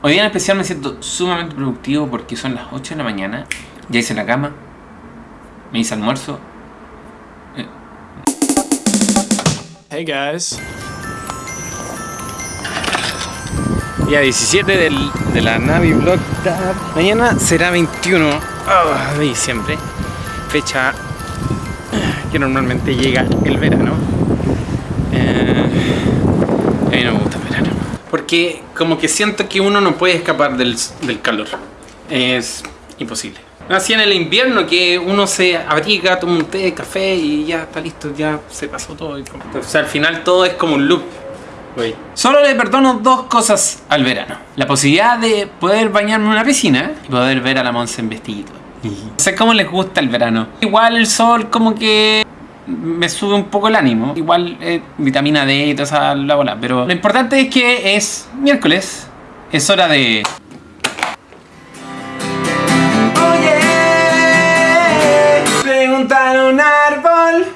Hoy día en especial me siento sumamente productivo porque son las 8 de la mañana. Ya hice la cama. Me hice almuerzo. Eh, Hey guys. Día 17 del, de la Navi Vlog. Mañana será 21 ah, de diciembre. Fecha que normalmente llega el verano. Eh, a mí no me gusta el verano. Porque como que siento que uno no puede escapar del, del calor. Es imposible. Así en el invierno que uno se abriga, toma un té, café y ya está listo, ya se pasó todo. O sea, al final todo es como un loop. Güey. Solo le perdono dos cosas al verano. La posibilidad de poder bañarme en una piscina y poder ver a la Monse en vestidito. No sé cómo les gusta el verano. Igual el sol como que me sube un poco el ánimo. Igual eh, vitamina D y toda esa la bola. Pero lo importante es que es miércoles. Es hora de... Oye, preguntar un árbol.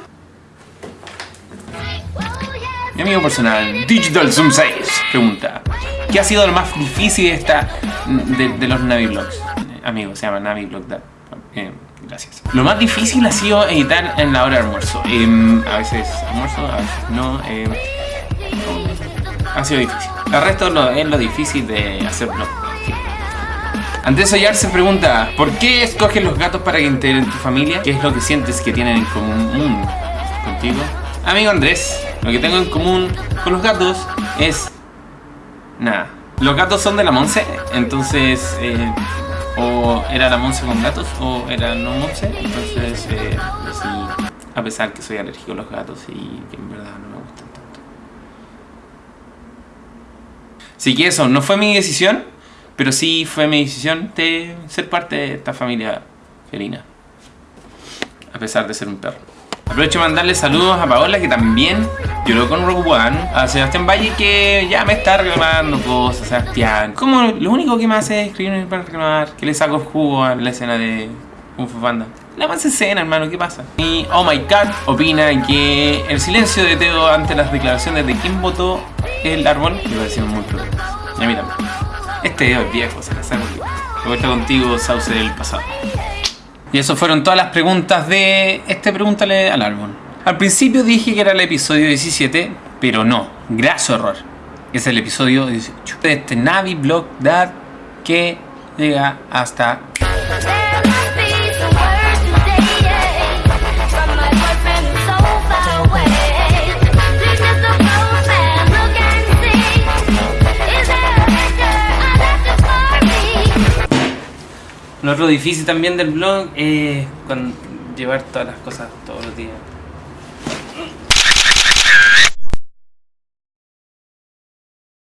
Mi amigo personal, Digital Zoom 6, pregunta ¿Qué ha sido lo más difícil de, esta, de, de los Navi Vlogs? Eh, Amigo, se llama Navi Vlog Dad. Gracias. Lo más difícil ha sido editar en la hora de almuerzo. Em, a veces almuerzo, a veces no. em, ha sido difícil. El resto es lo difícil de hacer vlog. Sí. Andrés Ollar se pregunta ¿Por qué escoges los gatos para que integren tu familia? ¿Qué es lo que sientes que tienen en común contigo? Amigo Andrés, lo que tengo en común con los gatos es... Nada. Los gatos son de la Monse, entonces... eh, o era la Monse con gatos o era no Monse, entonces eh, decidí, a pesar que soy alérgico a los gatos y que en verdad no me gustan tanto. Así que eso, no fue mi decisión, pero sí fue mi decisión de ser parte de esta familia felina. A pesar de ser un perro. Aprovecho de mandarle saludos a Paola que también lloró con Rogue One. A Sebastián Valle que ya me está reclamando cosas. Sebastián. Como lo único que me hace es escribirme para reclamar. Que le saco jugo a la escena de Kung Fu Panda. La más escena, hermano, ¿qué pasa? Y Oh My God opina que el silencio de Teo ante las declaraciones de quién votó el árbol me pareció muy cruel. Y a mí también. Este video es viejo, se la. Me vuelta contigo, sauce del pasado. Y eso fueron todas las preguntas de este Pregúntale al árbol. Al principio dije que era el episodio 17, pero no, graso error. Es el episodio 18 de este Navi Blog Dad que llega hasta Lo otro difícil también del blog es con llevar todas las cosas todos los días.